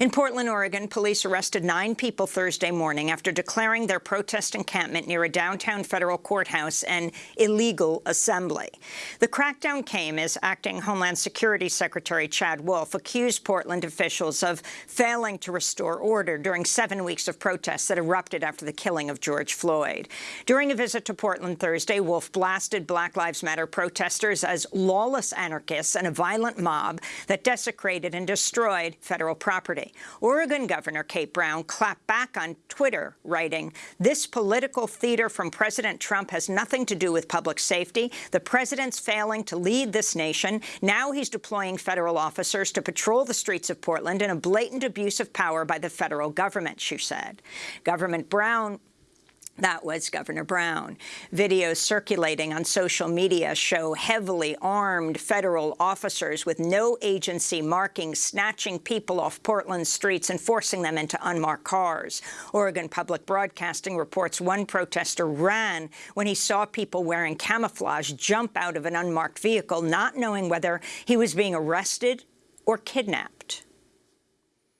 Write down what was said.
In Portland, Oregon, police arrested nine people Thursday morning after declaring their protest encampment near a downtown federal courthouse an illegal assembly. The crackdown came as acting Homeland Security Secretary Chad Wolf accused Portland officials of failing to restore order during seven weeks of protests that erupted after the killing of George Floyd. During a visit to Portland Thursday, Wolf blasted Black Lives Matter protesters as lawless anarchists and a violent mob that desecrated and destroyed federal property. Oregon Governor Kate Brown clapped back on Twitter, writing, this political theater from President Trump has nothing to do with public safety. The president's failing to lead this nation. Now he's deploying federal officers to patrol the streets of Portland in a blatant abuse of power by the federal government, she said. Government Brown that was Governor Brown. Videos circulating on social media show heavily armed federal officers with no agency markings snatching people off Portland streets and forcing them into unmarked cars. Oregon Public Broadcasting reports one protester ran when he saw people wearing camouflage jump out of an unmarked vehicle, not knowing whether he was being arrested or kidnapped.